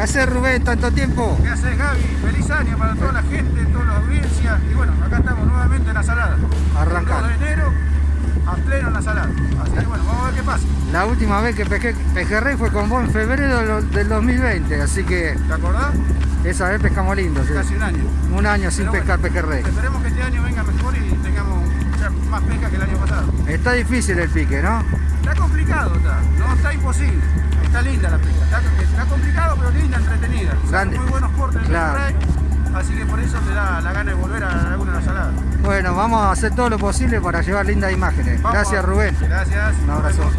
¿Qué haces Rubén tanto tiempo? ¿Qué haces Gaby? Feliz año para toda la gente, toda la audiencia. Y bueno, acá estamos nuevamente en la salada. Arrancando. El 2 de enero, a pleno en la salada. Así que bueno, vamos a ver qué pasa. La última vez que pesqué, pejerrey fue con vos en febrero del 2020, así que... ¿Te acordás? Esa vez pescamos lindo, sí. Casi un año. Un año sin Pero pescar bueno, pejerrey. Esperemos que este año venga mejor y tengamos más pesca que el año pasado. Está difícil el pique, ¿no? Está complicado, está. No está imposible. Está linda la pesca. Está, está complicado, pero linda, entretenida. Son Grande. muy buenos cortes Claro. de pejerrey, Así que por eso te da la gana de volver a la laguna de la salada. Bueno, vamos a hacer todo lo posible para llevar lindas imágenes. Vamos. Gracias Rubén. Gracias. Un abrazo.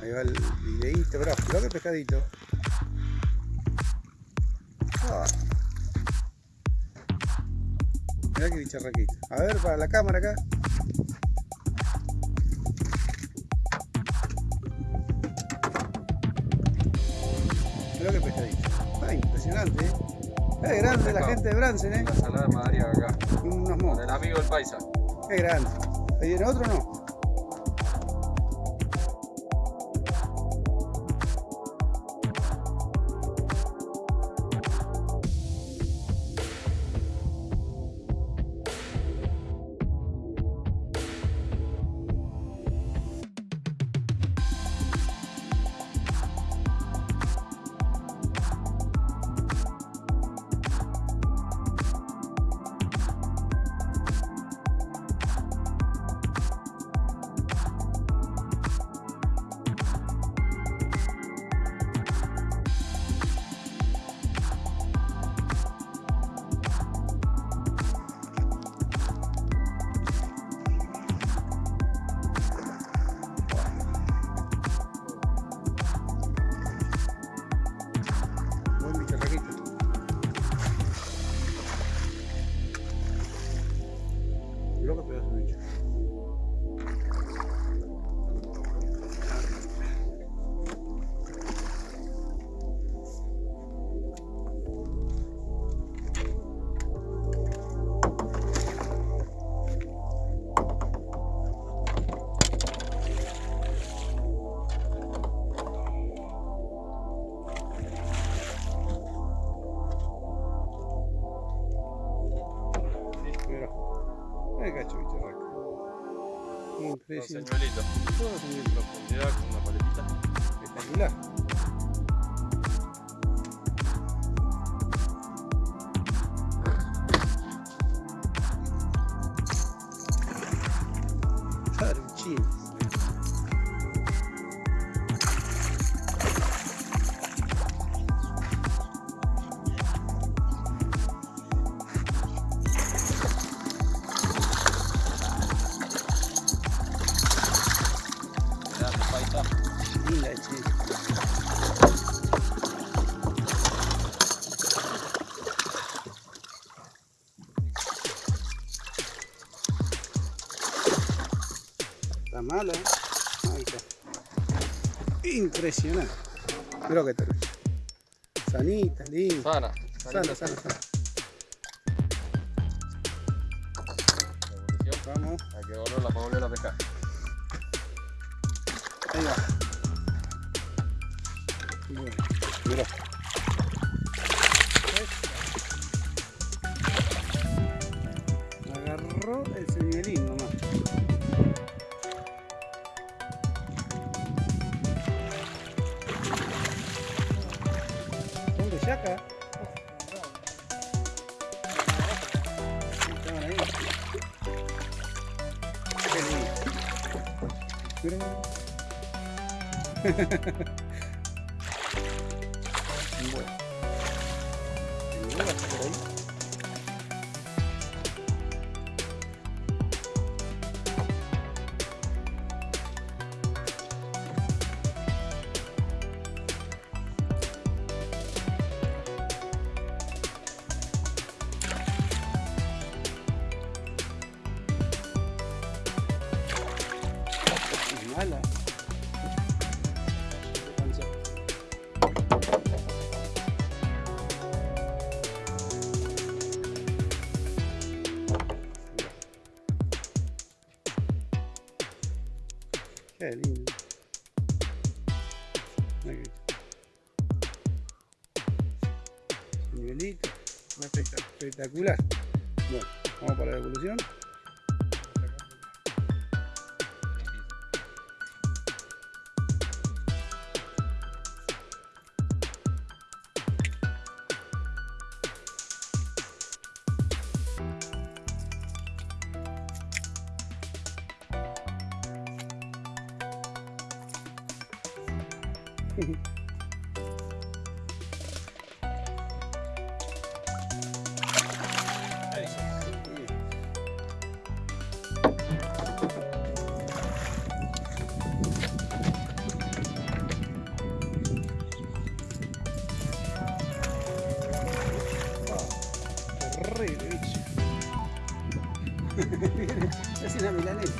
Ahí va el videíto, bro. Mirá que pescadito. Ah. Mirá que bicharraquito. A ver, para la cámara acá. Mirá que pescadito. Ah, impresionante, eh. Es grande la gente de Bransen, eh. La salada de Madrid acá. Unos mocos. el amigo del paisa. Qué grande. ¿Ahí viene otro o no? Señuelito. Todo señuelito. Profundidad con una paletita. Espectacular. Está mala, ¿eh? Ahí está. Impresionante. Creo que tal. Sanita, linda. Sana. Sana, sana, sana. Vamos, Hay que volverla para volver a pescar. ahí va. Bueno, mirá. Lindo. Pero- Qué lindo. Que- Nivelito. Espectacular. Bueno, vamos para la evolución. Bicho. es una milanesa.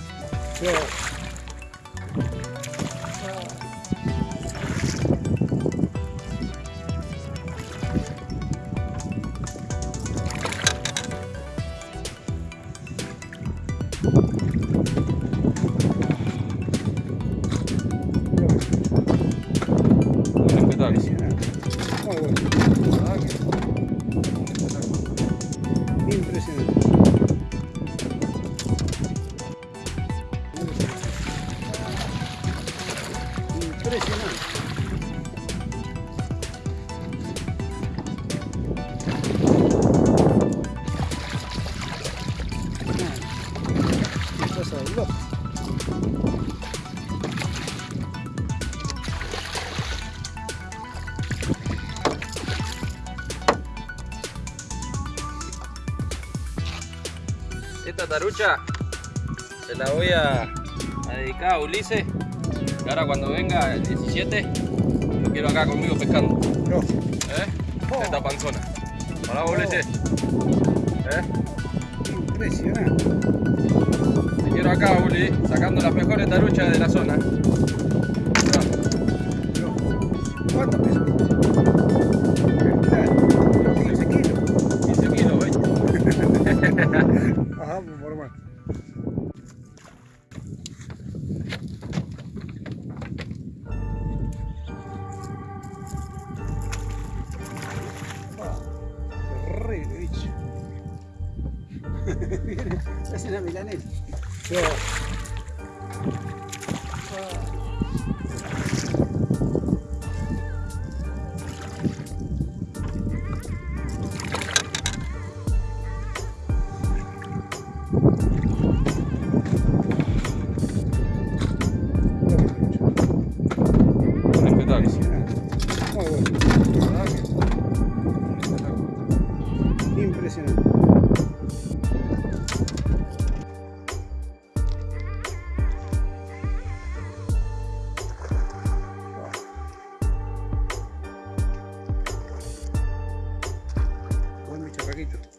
Impresionante. Impresionante. Qué cosa de loco. Esta tarucha se la voy a, a dedicar a Ulises. Y ahora cuando venga el 17, lo quiero acá conmigo pescando. No. ¿Eh? Oh. Esta panzona. Vos, Ulises. ¿Eh? Impresionante. Te quiero acá, Uli, sacando las mejores taruchas de la zona. Milanesa. Respetable. Buen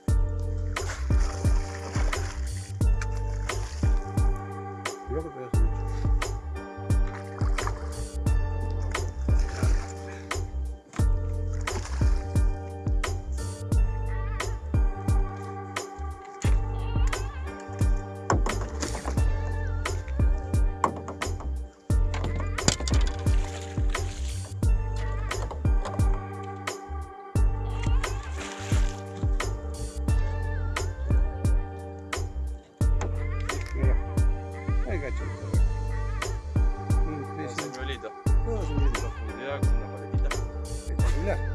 Todo señorito. Profundidad con una paletita.